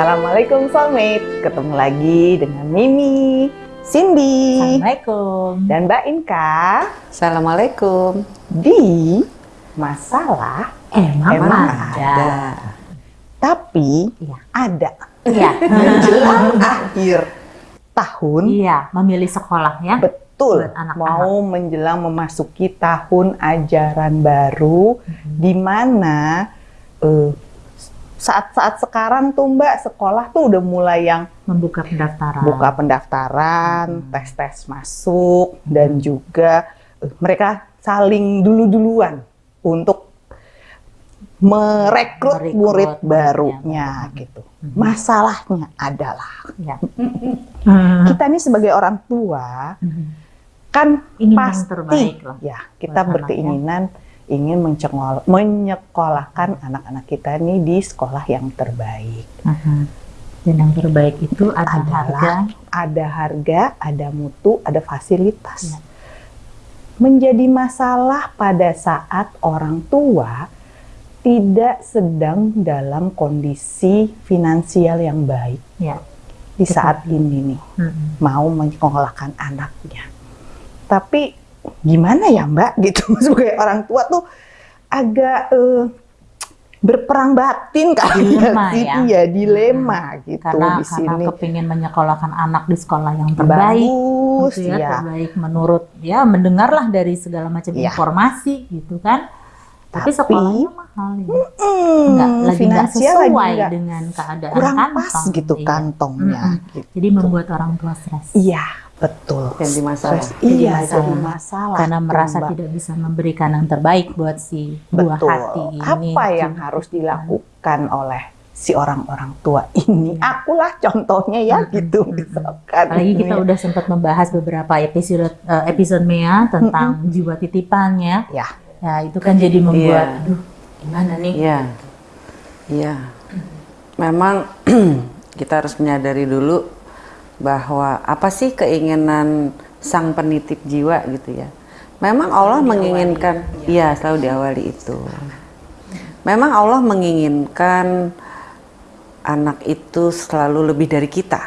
Assalamualaikum soulmate, ketemu lagi dengan Mimi, Cindy, Assalamualaikum. dan Mbak Inka Assalamualaikum. di masalah Emang, Emang ada. tapi Iya. ada Iya. menjelang akhir tahun Iya, memilih sekolah ya. betul Buat anak-anak. mau menjelang memasuki tahun ajaran baru di mana eh, saat-saat sekarang tuh Mbak sekolah tuh udah mulai yang Membuka pendaftaran. buka pendaftaran, tes-tes masuk, dan juga eh, mereka saling dulu-duluan untuk merekrut Merekrut murid barunya gitu. Mhm. Masalahnya adalah Ya. kita ini sebagai orang tua kan Ingin yang pasti terbaik lah. ya kita berkeinginan ingin mencengol- menyekolahkan anak-anak kita ini di sekolah yang terbaik. Mhm. Dan yang terbaik itu ada Adalah harga. ada harga, ada mutu, ada fasilitas. Ya. Menjadi masalah pada saat orang tua tidak sedang dalam kondisi finansial yang baik Ya. di Betul. saat ini nih Mhm. mau menyekolahkan anaknya. Tapi gimana ya Mbak gitu sebagai orang tua tuh agak eh, berperang batin kali Dilema sih. ya. Iya, dilema gitu Karena di karena sini. kepingin menyekolahkan anak di sekolah yang terbaik. Bagus gitu ya, ya. terbaik menurut ya mendengarlah dari segala macam Iya. informasi gitu kan. Tapi, Tapi, sekolahnya mahal ya. Hmm, Nggak, lagi nggak finansial lagi sesuai nggak dengan keadaan kurang kantong. pas gitu Iya. kantongnya. Mm-mm. gitu. Jadi membuat orang tua stres. Iya, betul. Jadi masalah. Stres. Iya, masalah. jadi masalah. Karena merasa Mbak. tidak bisa memberikan yang terbaik buat si buah Betul. hati ini. Apa yang Gitu. harus dilakukan oleh si orang-orang tua ini? Iya. Akulah contohnya ya Mm-mm. gitu misalkan. Apalagi kita Ini. udah sempat membahas beberapa episode eh, episode Mea tentang jiwa titipannya. Ya. Ya, itu kan jadi membuat Iya. aduh gimana nih? Iya. Iya. Memang kita harus menyadari dulu bahwa apa sih keinginan sang penitip jiwa gitu ya. Memang Allah menginginkan, iya selalu diawali itu. Memang Allah menginginkan anak itu selalu lebih dari kita.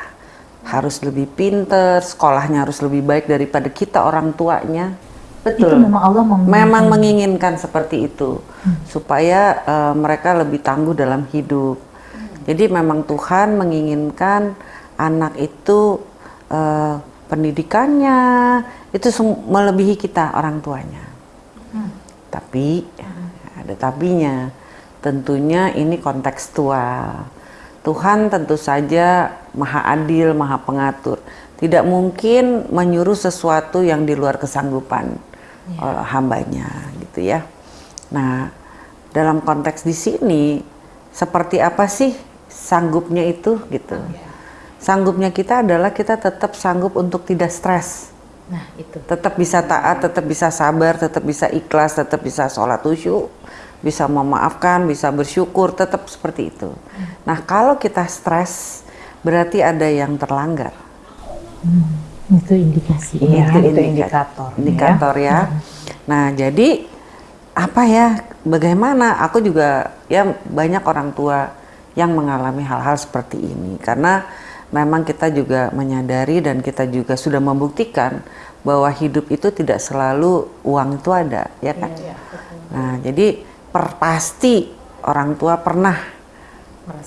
Harus lebih pinter, sekolahnya harus lebih baik daripada kita orang tuanya. Itu Betul. memang Allah menginginkan. Memang menginginkan seperti itu supaya eh, mereka lebih tangguh dalam hidup. Jadi memang Tuhan menginginkan anak itu eh, pendidikannya itu melebihi kita orang tuanya. Tapi ada tapinya. Tentunya ini kontekstual. Tuhan tentu saja maha adil, maha pengatur. Tidak mungkin menyuruh sesuatu yang di luar kesanggupan eh, hambanya gitu ya. Nah, dalam konteks di sini seperti apa sih sanggupnya itu gitu. Sanggupnya kita adalah kita tetap sanggup untuk tidak stres Nah, itu. tetap bisa taat, tetap bisa sabar, tetap bisa ikhlas, tetap bisa sholat khusyuk, bisa memaafkan, bisa bersyukur, tetap seperti itu. Nah, kalau kita stres, berarti ada yang terlanggar. Itu indikasi. Iya, Itu itu indika- indikator. Indikator ya. Nah, jadi apa ya? Bagaimana? Aku juga ya banyak orang tua yang mengalami hal-hal seperti ini karena memang kita juga menyadari dan kita juga sudah membuktikan bahwa hidup itu tidak selalu uang itu ada, ya kan? Nah, jadi per pasti orang tua pernah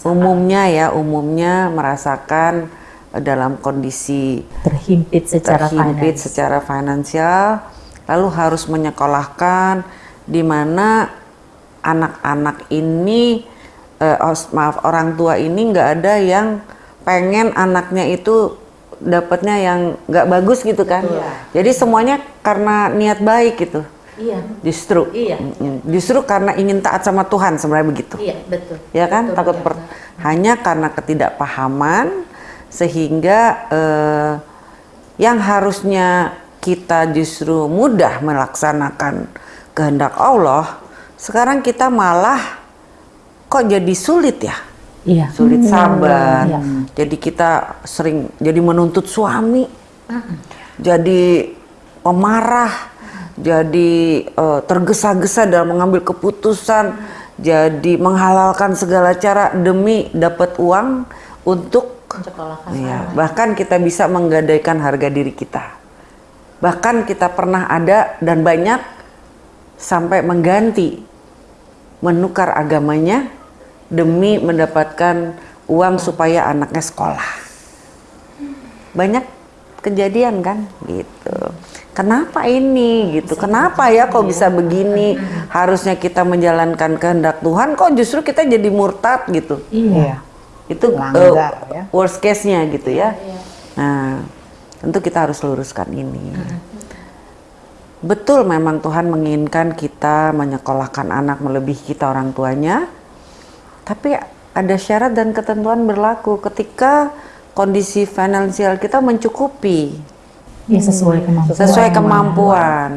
umumnya ya, umumnya merasakan eh, dalam kondisi Terhimpit secara terhimpit finance. secara finansial, lalu harus menyekolahkan di mana anak-anak ini, eh, maaf orang tua ini nggak ada yang pengen anaknya itu dapatnya yang nggak bagus gitu kan. Jadi semuanya karena niat baik gitu, Iya. justru. Iya. Justru karena ingin taat sama Tuhan sebenarnya begitu Iya, betul. ya kan Betul, takut betul. per- hanya karena ketidakpahaman sehingga eh, yang harusnya kita justru mudah melaksanakan kehendak Allah sekarang kita malah kok jadi sulit ya Iya. sulit sabar. Iya. jadi kita sering jadi menuntut suami. Jadi pemarah jadi eh, tergesa-gesa dalam mengambil keputusan. Jadi menghalalkan segala cara demi dapat uang untuk Iya, bahkan kita bisa menggadaikan harga diri kita. Bahkan kita pernah ada dan banyak sampai mengganti menukar agamanya demi mendapatkan uang supaya anaknya sekolah. Banyak kejadian kan gitu. Kenapa ini gitu? Kenapa ya kok bisa begini? Harusnya kita menjalankan kehendak Tuhan kok justru kita jadi murtad gitu Iya. itu Melanggar, eh, ya. worst case-nya gitu ya. Nah, tentu kita harus luruskan ini. Betul memang Tuhan menginginkan kita menyekolahkan anak melebihi kita orang tuanya. Tapi ada syarat dan ketentuan berlaku ketika kondisi finansial kita mencukupi Ya sesuai kemampuan. sesuai kemampuan.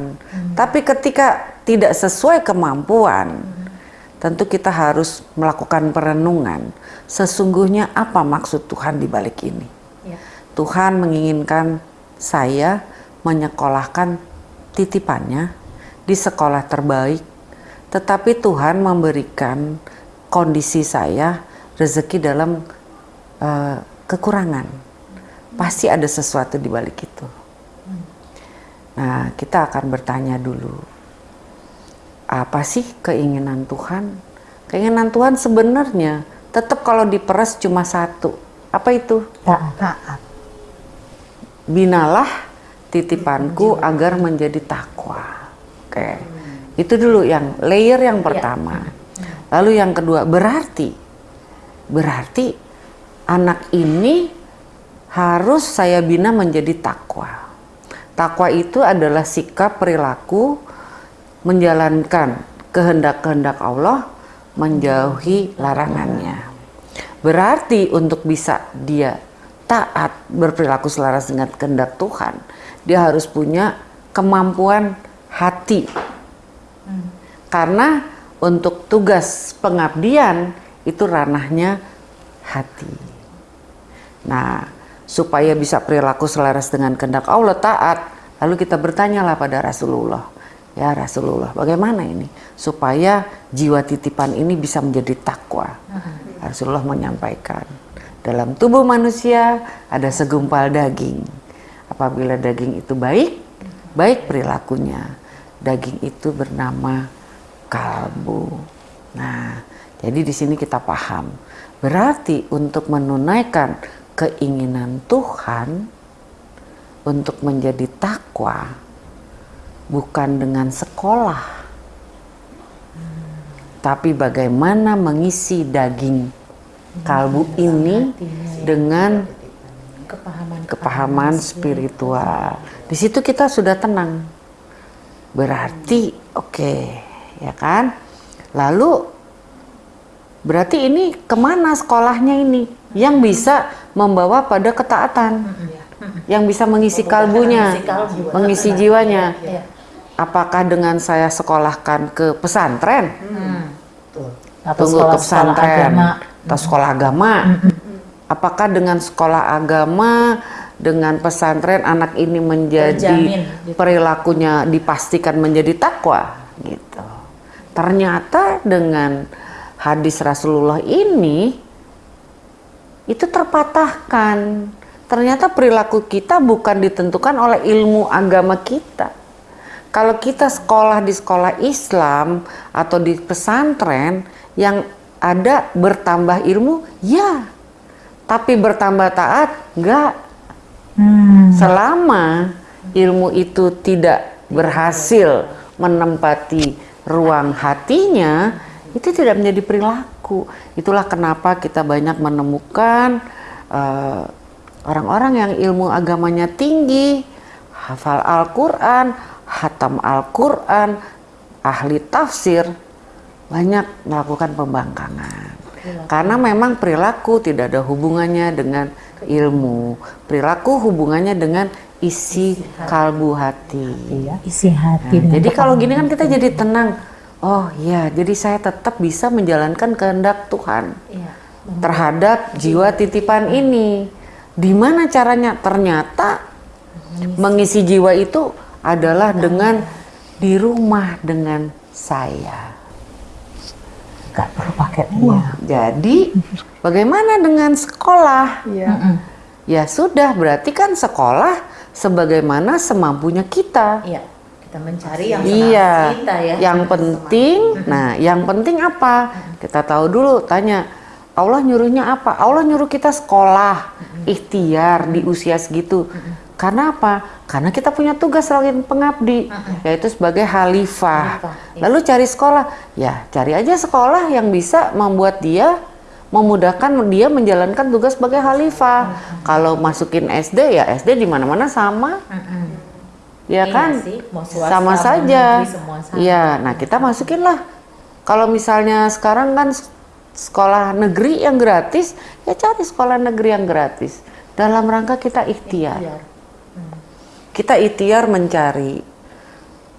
Tapi ketika tidak sesuai kemampuan, tentu kita harus melakukan perenungan. Sesungguhnya apa maksud Tuhan di balik ini? Ya. Tuhan menginginkan saya menyekolahkan titipannya di sekolah terbaik, tetapi Tuhan memberikan kondisi saya rezeki dalam eh, kekurangan. Pasti ada sesuatu di balik itu. Nah, kita akan bertanya dulu, apa sih keinginan Tuhan? Keinginan Tuhan sebenarnya tetap kalau diperas cuma satu. Apa itu? Taat. Binalah titipanku agar menjadi takwa. Oke. Itu dulu yang layer yang pertama. Lalu yang kedua, berarti berarti anak ini harus saya bina menjadi takwa. Takwa itu adalah sikap perilaku menjalankan kehendak-kehendak Allah, menjauhi larangannya. Berarti untuk bisa dia taat berperilaku selaras dengan kehendak Tuhan, dia harus punya kemampuan hati. Karena untuk tugas pengabdian itu ranahnya hati. Nah, supaya bisa perilaku selaras dengan kehendak Allah taat, lalu kita bertanyalah pada Rasulullah. Ya Rasulullah, bagaimana ini supaya jiwa titipan ini bisa menjadi takwa? Rasulullah menyampaikan, dalam tubuh manusia ada segumpal daging. Apabila daging itu baik, baik perilakunya. Daging itu bernama kalbu. Nah, jadi di sini kita paham. Berarti untuk menunaikan keinginan Tuhan untuk menjadi takwa bukan dengan sekolah, tapi bagaimana mengisi daging kalbu ini dengan Kepahaman. kepahaman spiritual. Di situ kita sudah tenang. Berarti oke, ya kan? Lalu berarti ini ke mana sekolahnya ini? Yang bisa membawa pada ketaatan, yang bisa mengisi kalbunya, mengisi jiwanya. Iya. Apakah dengan saya sekolahkan ke pesantren? Atau Tunggu ke sekolah-sekolah pesantren agama. atau sekolah agama. Apakah dengan sekolah agama dengan pesantren anak ini menjadi Terjamin, gitu. perilakunya dipastikan menjadi takwa gitu. Ternyata dengan hadis Rasulullah ini itu terpatahkan. Ternyata perilaku kita bukan ditentukan oleh ilmu agama kita. Kalau kita sekolah di sekolah Islam atau di pesantren yang ada bertambah ilmu, ya. Tapi bertambah taat, enggak. Hmm. Selama ilmu itu tidak berhasil menempati ruang hatinya, itu tidak menjadi perilaku. Itulah kenapa kita banyak menemukan eh, orang-orang yang ilmu agamanya tinggi, hafal Al-Quran, hatam Al-Quran, ahli tafsir, banyak melakukan pembangkangan. Karena memang perilaku tidak ada hubungannya dengan ilmu. Perilaku hubungannya dengan isi kalbu hati. Iya, isi hati. Nah, jadi kalau gini kan kita jadi tenang. Oh ya, jadi saya tetap bisa menjalankan kehendak Tuhan Iya. terhadap jiwa titipan ini. Di mana caranya? Ternyata mengisi jiwa itu adalah dengan di rumah dengan saya. nggak perlu pakai uang. Jadi bagaimana dengan sekolah? Iya. Ya sudah, berarti kan sekolah sebagaimana semampunya kita. Iya, kita mencari yang Iya, kita ya. yang penting, nah yang penting apa? Kita tahu dulu, tanya, Allah nyuruhnya apa? Allah nyuruh kita sekolah, ikhtiar di usia segitu. Karena apa? Karena kita punya tugas sebagai pengabdi, yaitu sebagai khalifah. Khalifah, iya. Lalu cari sekolah, ya cari aja sekolah yang bisa membuat dia memudahkan dia menjalankan tugas sebagai khalifah. Kalau masukin SD ya SD di mana-mana sama, Mm-mm. ya Iya kan? sih, mau swasta, sama saja. Iya, nah kita masukin lah. Kalau misalnya sekarang kan sekolah negeri yang gratis, ya cari sekolah negeri yang gratis. Dalam rangka kita ikhtiar. Ikhtiar. Kita ikhtiar mencari.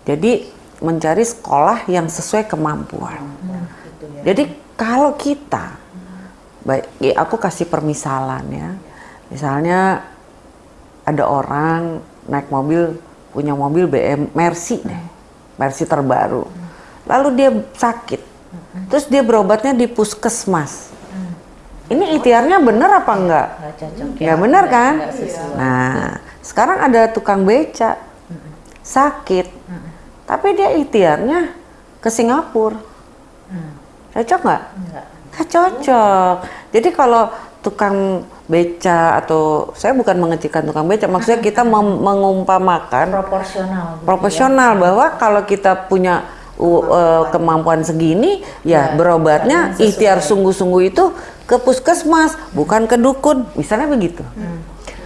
Jadi mencari sekolah yang sesuai kemampuan. gitu ya. Jadi kalau kita, baik, ya aku kasih permisalan ya. Misalnya ada orang naik mobil, punya mobil BM Mercy deh, Mercy terbaru. Lalu dia sakit, terus dia berobatnya di puskesmas. Ini ikhtiarnya bener apa enggak? Nggak cocok ya. Nggak- kan? Nah, sekarang ada tukang beca, sakit, tapi dia ikhtiarnya ke Singapura. Hmm. Cocok nggak? Enggak. Nggak cocok. Jadi kalau tukang beca atau saya bukan mengecilkan tukang beca, maksudnya kita mengumpamakan Proporsional. gitu ya. proporsional bahwa kalau kita punya u- eh, kemampuan segini, ya Ya, berobatnya ikhtiar sungguh-sungguh itu ke puskesmas, bukan ke dukun, misalnya begitu. Hmm.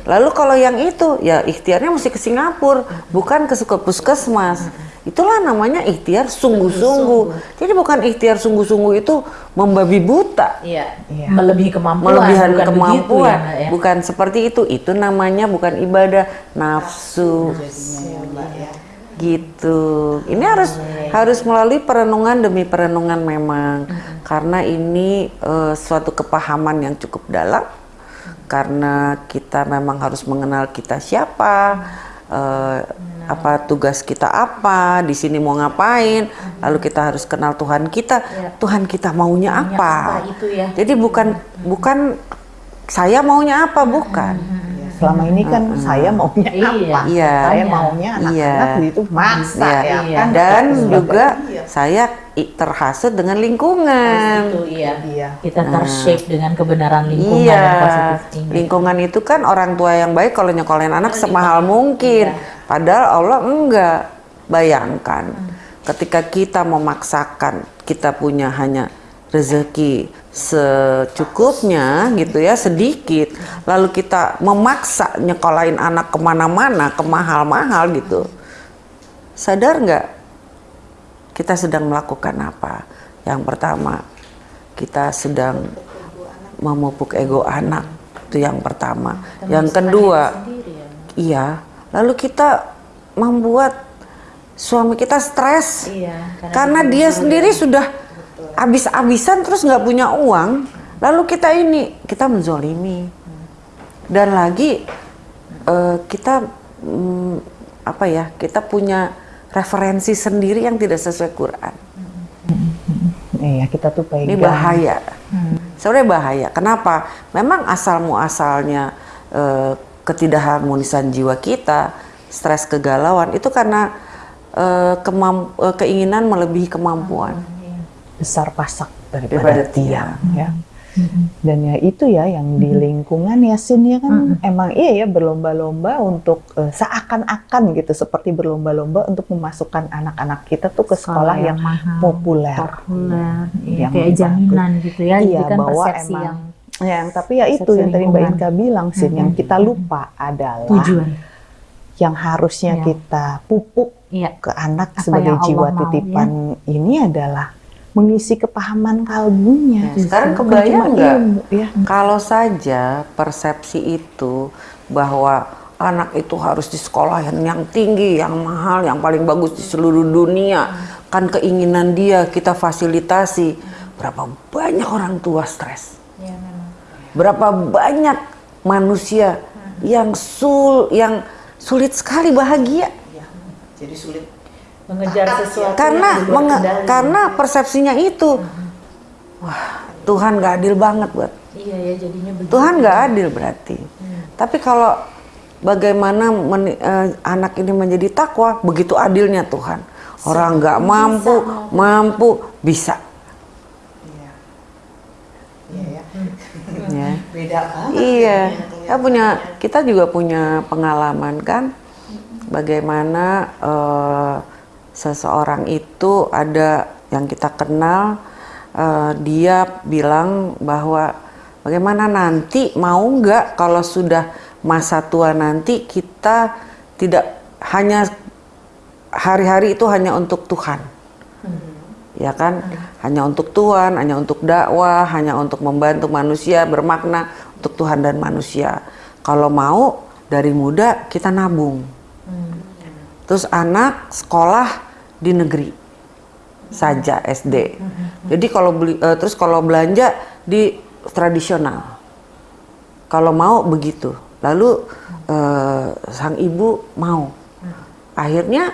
Lalu kalau yang itu, ya ikhtiarnya mesti ke Singapura, bukan ke ke puskesmas. Itulah namanya ikhtiar sungguh-sungguh. Jadi bukan ikhtiar sungguh-sungguh itu membabi buta, Iya. Iya. Melebihi kemampuan. melebihan bukan kemampuan, begitu ya, ya? bukan seperti itu. Itu namanya bukan ibadah nafsu. Gitu. Ini harus harus melalui perenungan demi perenungan memang, karena ini eh, suatu kepahaman yang cukup dalam. Karena kita memang harus mengenal kita siapa, eh, apa tugas kita apa, di sini mau ngapain, lalu kita harus kenal Tuhan kita, Tuhan kita maunya Maunya apa. apa itu ya. Jadi bukan bukan saya maunya apa, bukan. Selama ini kan saya maunya Iya. apa? Iya. Saya maunya anak-anak Iya. itu maksa Iya. ya Iya. kan. Dan Terus juga Iya. saya terhasut dengan lingkungan. Itu iya. Iya. Kita tershape dengan kebenaran lingkungan yang Iya, positif ini. lingkungan itu kan orang tua yang baik kalau nyekolahin anak semahal mungkin. Iya. Padahal Allah enggak. Bayangkan ketika kita memaksakan kita punya hanya rezeki secukupnya gitu ya sedikit lalu kita memaksa nyekolahin anak ke mana-mana ke mahal-mahal gitu sadar nggak kita sedang melakukan apa yang pertama kita sedang memupuk ego anak itu yang pertama yang kedua ya. iya lalu kita membuat suami kita stres. Iya. karena dia sendiri. sudah habis-habisan terus nggak punya uang. Lalu kita ini kita menzolimi. Dan lagi eh, kita mm, apa ya kita punya referensi sendiri yang tidak sesuai Quran. Iya, kita tuh pegang. ini bahaya. Sebenarnya bahaya. Kenapa? Memang asal muasalnya eh, ketidakharmonisan jiwa kita stres kegalauan itu karena eh, kemam- eh, keinginan melebihi kemampuan. Besar pasak Daripada daripada, tiang ya. Dan ya itu ya yang di lingkungan ya Sin ya kan? Emang iya ya berlomba-lomba untuk eh, seakan-akan gitu seperti berlomba-lomba untuk memasukkan anak-anak kita tuh ke sekolah, yang, mahal, populer. populer, iya, Yang kayak jaminan gitu ya. Iya, Itu kan bahwa persepsi emang yang Ya, tapi ya itu yang tadi Mbak. Inka bilang Sin yang kita lupa adalah tujuan. yang harusnya Iya. kita pupuk Iya. ke anak Apa sebagai yang Allah jiwa mau, titipan ini adalah mengisi kepahaman kalbunya. Ya, sekarang kebayang nggak? ya. Kalau saja persepsi itu bahwa anak itu harus di sekolah yang, yang tinggi, yang mahal, yang paling bagus di seluruh dunia, kan keinginan dia kita fasilitasi. Berapa banyak orang tua stres? Memang. Berapa banyak manusia yang sul yang sulit sekali bahagia Jadi sulit. Mengejar sesuatu karena menge- kendali. karena persepsinya itu wah Tuhan nggak adil banget buat Iya ya jadinya begitu. Tuhan nggak adil berarti. Tapi kalau bagaimana meni- eh, anak ini menjadi takwa, begitu adilnya Tuhan. Orang nggak mampu, mampu bisa. Iya ya. Ya. Beda banget. Iya, kita punya kita juga punya pengalaman kan, bagaimana eh, seseorang itu ada yang kita kenal, eh, dia bilang bahwa bagaimana nanti mau nggak kalau sudah masa tua nanti kita tidak hanya hari-hari itu hanya untuk Tuhan ya kan? Hanya untuk Tuhan hanya untuk dakwah hanya untuk membantu manusia bermakna untuk Tuhan dan manusia. Kalau mau dari muda kita nabung. Terus anak sekolah di negeri saja SD jadi kalau beli eh, terus kalau belanja di tradisional. Kalau mau begitu. Lalu eh, sang ibu mau. Akhirnya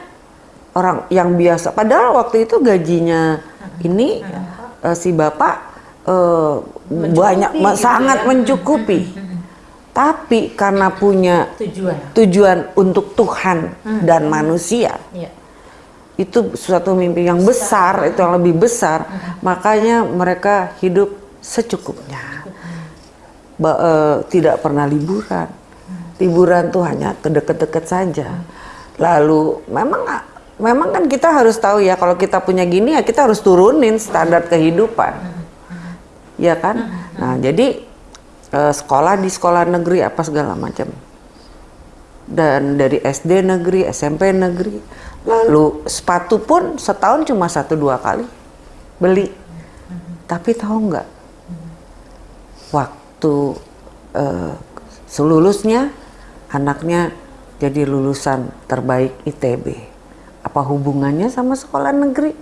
orang yang biasa. Padahal waktu itu gajinya ini eh, si bapak eh, banyak gitu sangat ya. mencukupi. Tapi karena punya Tujuan. tujuan untuk Tuhan dan manusia Iya. itu suatu mimpi yang besar itu yang lebih besar. Makanya mereka hidup secukupnya. Ba- eh, tidak pernah liburan. Liburan tuh hanya ke deket-deket saja. Lalu memang memang kan kita harus tahu ya kalau kita punya gini ya kita harus turunin standar kehidupan ya kan nah jadi eh, sekolah di sekolah negeri apa segala macam dan dari SD negeri, SMP negeri, lalu sepatu pun setahun cuma satu dua kali beli. Tapi tahu nggak, waktu eh, selulusnya anaknya jadi lulusan terbaik ITB. Apa hubungannya sama sekolah negeri?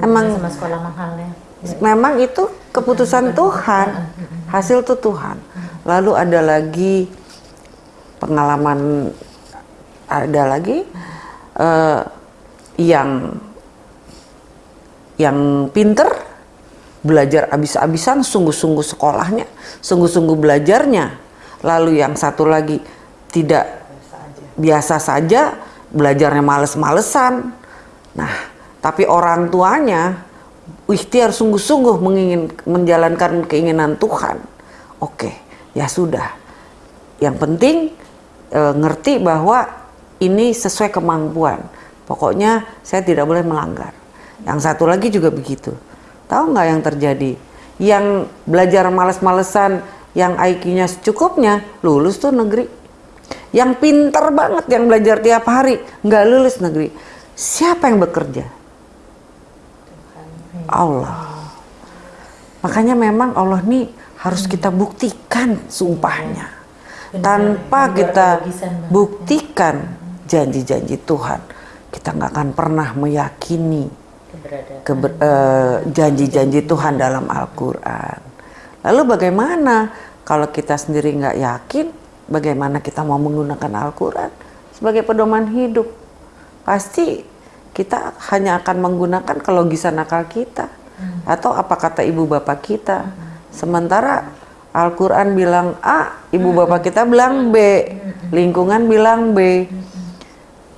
Emang sama sekolah mahalnya. memang itu keputusan Tuhan. hasil tuh Tuhan. Lalu ada lagi pengalaman ada lagi eh, yang yang pinter belajar abis-abisan sungguh-sungguh sekolahnya sungguh-sungguh belajarnya. Lalu yang satu lagi tidak biasa saja belajarnya males-malesan nah tapi orang tuanya ikhtiar sungguh-sungguh mengingin menjalankan keinginan Tuhan. Oke, ya sudah. Yang penting e, ngerti bahwa ini sesuai kemampuan. Pokoknya saya tidak boleh melanggar. Yang satu lagi juga begitu. Tahu nggak yang terjadi? Yang belajar males-malesan, yang IQ-nya secukupnya, lulus tuh negeri. Yang pinter banget, yang belajar tiap hari, nggak lulus negeri. Siapa yang bekerja? Allah. Makanya memang Allah nih harus kita buktikan sumpahnya. Tanpa kita banget, buktikan janji-janji Tuhan, kita nggak akan pernah meyakini eh, janji-janji Tuhan dalam Al-Quran. Lalu bagaimana kalau kita sendiri nggak yakin, bagaimana kita mau menggunakan Al-Quran sebagai pedoman hidup? Pasti kita hanya akan menggunakan kelogisan akal kita atau apa kata ibu bapak kita. Sementara Al-Quran bilang A, ibu bapak kita bilang B, lingkungan bilang B.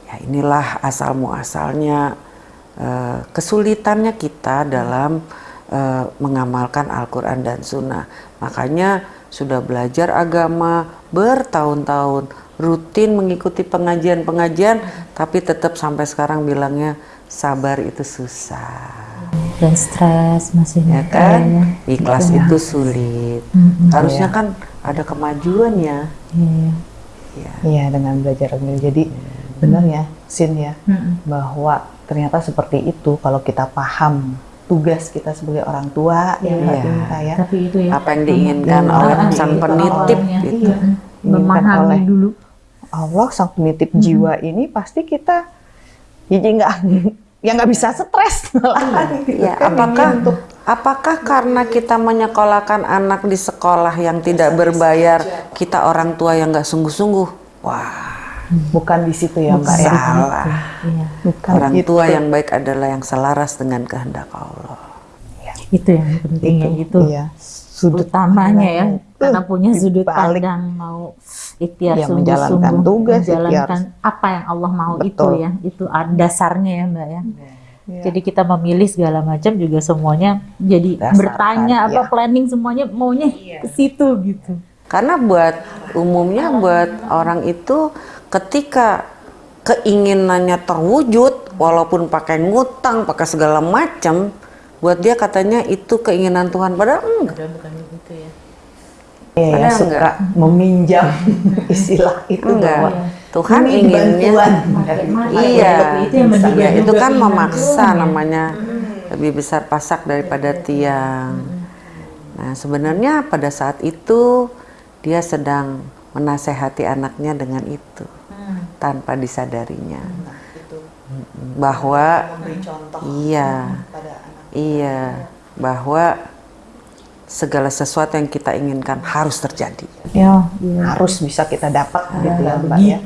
Ya inilah asal muasalnya eh, kesulitannya kita dalam eh, mengamalkan Al-Quran dan Sunnah. Makanya sudah belajar agama bertahun-tahun, rutin mengikuti pengajian-pengajian, tapi tetap sampai sekarang bilangnya sabar itu susah. Dan stres masih Ya ada kan? ya. Ikhlas Iya. itu sulit. Mm-mm. Harusnya kan ada kemajuan ya. Iya. Ya. Iya dengan belajar agama. Jadi benar ya, Sin ya, Mm-mm. bahwa ternyata seperti itu kalau kita paham tugas kita sebagai orang tua Iya. Tinta ya. Tapi itu ya. Apa yang diinginkan Iya. oleh Ah, sang itu penitip gitu. Iya. Memahami oleh dulu. Allah sang penitip jiwa ini pasti kita jadi nggak ya nggak bisa stres gitu Ya, kan. apakah untuk apakah karena kita menyekolahkan anak di sekolah yang tidak berbayar, kita orang tua yang nggak sungguh-sungguh? Wah, bukan di situ ya Mbak ya. salah. Iya. Bukan Orang itu. tua yang baik adalah yang selaras dengan kehendak Allah. Itu yang penting ya itu. Iya. Sudut utamanya ya karena itu punya sudut pandang mau ikhtiar Ya, menjalankan tugas, menjalankan apa yang Allah mau itu Betul. ya itu dasarnya ya mbak ya Iya. jadi kita memilih segala macam juga semuanya jadi Dasarkan, bertanya apa ya. planning semuanya maunya ke situ gitu Karena buat umumnya buat orang itu ketika keinginannya terwujud walaupun pakai ngutang, pakai segala macam, buat dia katanya itu keinginan Tuhan padahal enggak. bukan begitu ya Iya, ya, Padahal suka enggak. meminjam istilah itu Enggak. bahwa Tuhan ini inginnya bantuan. Iya, itu iya, itu kan memaksa ya. namanya lebih besar pasak daripada tiang. Nah, sebenarnya pada saat itu dia sedang menasehati anaknya dengan itu tanpa disadarinya bahwa iya iya bahwa segala sesuatu yang kita inginkan harus terjadi. ya harus bisa kita dapat gitu ya Mbak ya.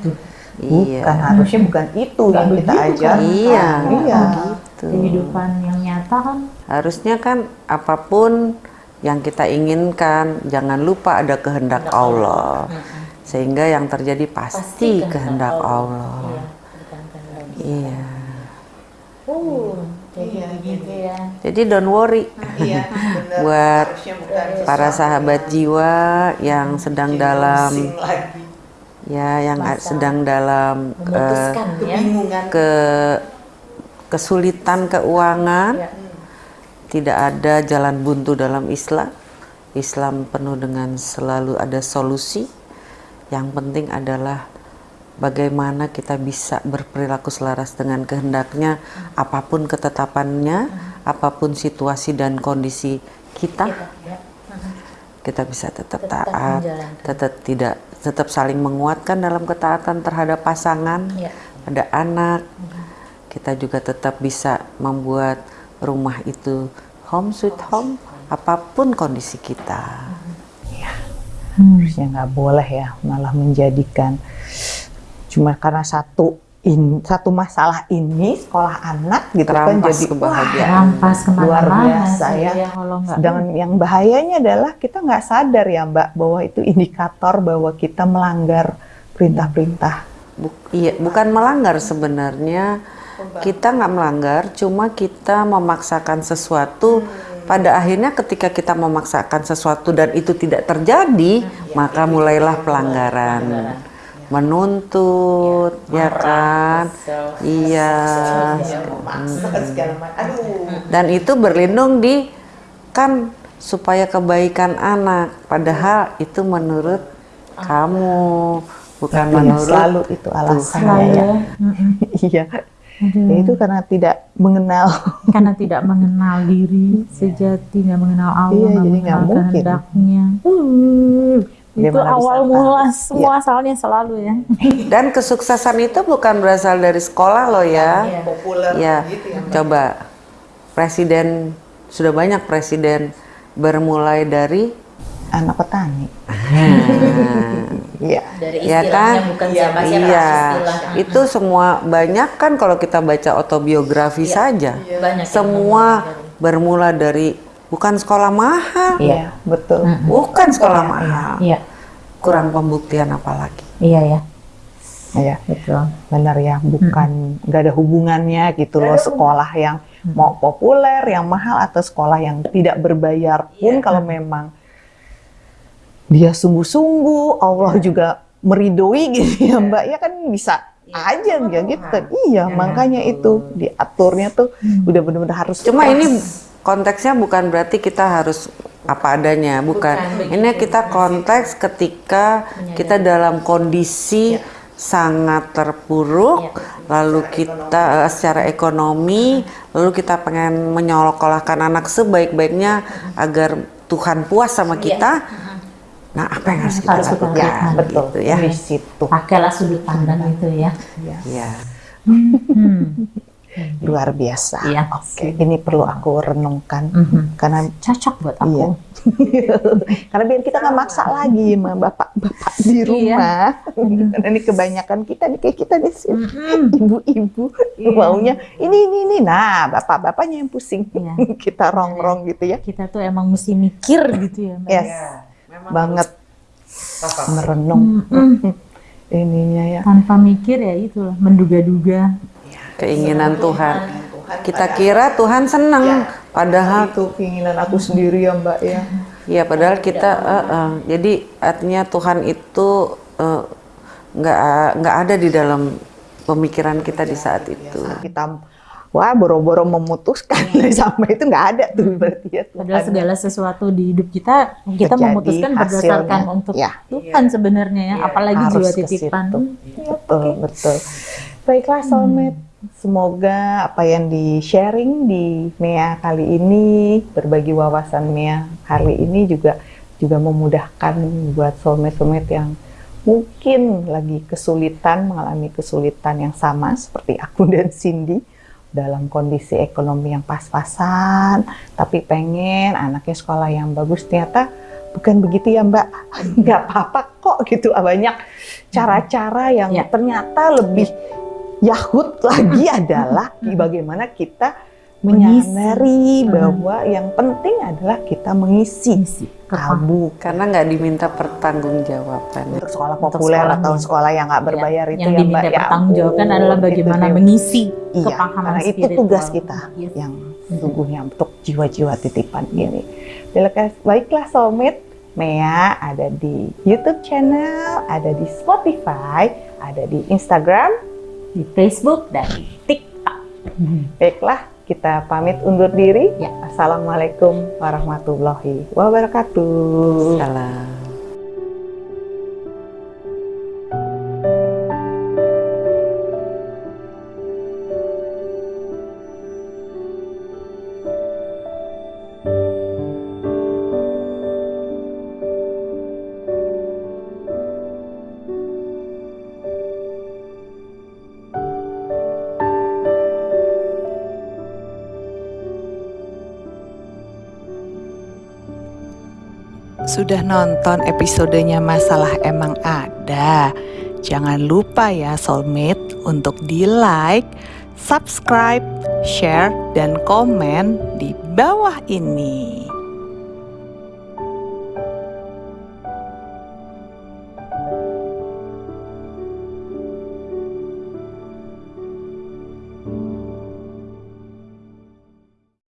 Iya. Bukan harusnya bukan itu yang kita ajar. Iya. Iya. Gitu. kehidupan yang nyata kan Harusnya kan apa pun yang kita inginkan, jangan lupa ada kehendak Allah. Sehingga yang terjadi pasti, kehendak Allah. Iya. oh jadi begitu ya. Jadi don't worry. Iya, benar. buat bukan para sahabat jiwa yang sedang dalam pusing lagi. ya yang sedang dalam eh, memutuskan ya. ke kesulitan keuangan. Ya. tidak ada jalan buntu dalam Islam. Islam penuh dengan selalu ada solusi yang penting adalah bagaimana kita bisa berperilaku selaras dengan kehendaknya apa pun ketetapannya apa pun situasi dan kondisi kita ya. kita bisa tetap, Tetap taat tetap tidak tetap saling menguatkan dalam ketaatan terhadap pasangan Ya. pada anak kita juga tetap bisa membuat rumah itu home sweet home apa pun kondisi kita harusnya nggak boleh ya malah menjadikan cuma karena satu in, satu masalah ini sekolah anak gitu kan Terampas jadi kebahagiaan. rampas ke mana-mana luar biasa sih, ya. Sedangkan yang bahayanya adalah kita nggak sadar ya Mbak bahwa itu indikator bahwa kita melanggar perintah-perintah. Buk- iya bukan melanggar sebenarnya kita nggak melanggar cuma kita memaksakan sesuatu pada akhirnya ketika kita memaksakan sesuatu dan itu tidak terjadi maka mulailah pelanggaran menuntut ya kan iya dan itu berlindung di kan supaya kebaikan anak padahal itu menurut kamu bukan Tapi menurut selalu itu alasannya ya. ya. Mm-mm. Iya. Aduh. Ya, itu karena tidak mengenal. karena tidak mengenal diri sejati, nggak mengenal Allah, Iya, jadi mengenal mungkin. kehendaknya. Uh, itu bisa awal mula Iya. semua asalnya selalu ya. Dan kesuksesan itu bukan berasal dari sekolah loh ya. Populer Ya, coba presiden sudah banyak presiden bermulai dari Anak petani. Iya. Dari ya kan? bukan Iya, itu semua banyak kan kalau kita baca autobiografi saja. Banyak yang Semua bermula dari bukan sekolah mahal, Iya, betul. bukan sekolah mahal. Iya, Kurang pembuktian apalagi. iya ya, Iya. betul. benar ya bukan nggak ada hubungannya gitu loh sekolah yang mau populer yang mahal atau sekolah yang tidak berbayar pun kalau memang dia sungguh-sungguh Allah juga meridoi gitu ya mbak. Ya kan bisa aja ya gitu. Kan iya makanya itu diaturnya tuh udah benar-benar harus Cuma pas. ini konteksnya bukan berarti kita harus apa adanya, bukan. ini kita konteks ketika kita dalam kondisi sangat terpuruk, lalu kita eh, secara ekonomi, lalu kita pengen menyekolahkan anak sebaik-baiknya agar Tuhan puas sama kita. Nah, apa yang harus kita Harus kita lakukan? ya betul Gitu ya. di situ Pakailah sudut pandang itu ya. Ya. Hmm. luar biasa. Iya. Oke, ini perlu aku renungkan Mhm. karena Cocok buat aku. Iya. karena biar kita nggak maksa lagi sama bapak-bapak di Iya. rumah. Karena ini kebanyakan kita nih kayak kita di sini Mhm. ibu-ibu Iya. maunya ini ini ini. Nah, bapak-bapaknya yang pusing. Iya. kita rongrong gitu ya. Kita tuh emang mesti mikir gitu ya, Mbak. Yes. Banget merenung Mhm. ininya ya. Tanpa mikir ya itulah menduga-duga. Keinginan Tuhan. Kita kira Tuhan senang, padahal itu keinginan aku sendiri ya Mbak ya. ya padahal kita eh, eh, jadi artinya Tuhan itu eh, nggak nggak ada di dalam pemikiran kita di saat itu. Kita wah boro-boro memutuskan sampai itu nggak ada tuh berarti ya Tuhan. Padahal segala sesuatu di hidup kita kita Terjadi memutuskan berdasarkan hasilnya. untuk Ya. Tuhan sebenarnya ya, apalagi Harus jiwa titipan. situ. Betul, betul. Baiklah soulmate, semoga apa yang di-sharing di Mea kali ini, berbagi wawasan Mea kali ini juga juga memudahkan buat soulmate-soulmate yang mungkin lagi kesulitan, mengalami kesulitan yang sama seperti aku dan Cindy dalam kondisi ekonomi yang pas-pasan, tapi pengen anaknya sekolah yang bagus ternyata bukan begitu ya Mbak, nggak apa-apa kok gitu. Banyak cara-cara yang Ya. ternyata lebih yahut lagi adalah bagaimana kita Mengisi. menyadari Hmm. bahwa yang penting adalah kita mengisi Isi kalbu Karena nggak diminta pertanggungjawaban. untuk sekolah Untuk populer sekolahnya. atau sekolah yang nggak berbayar itu yang ya diminta Mbak ya pertanggungjawaban ampun, adalah itu bagaimana dia. mengisi Iya, kepahaman karena itu tugas kita Yes. yang sesungguhnya untuk jiwa-jiwa titipan ini. Baiklah- Baiklah soulmate, Mea ada di YouTube channel, ada di Spotify, ada di Instagram. di Facebook dan di TikTok. Baiklah, kita pamit undur diri. Ya. Assalamualaikum warahmatullahi wabarakatuh. Salam. Sudah nonton episodenya Masalah Emang Ada? Jangan lupa ya soulmate untuk di like, subscribe, share, dan komen di bawah ini.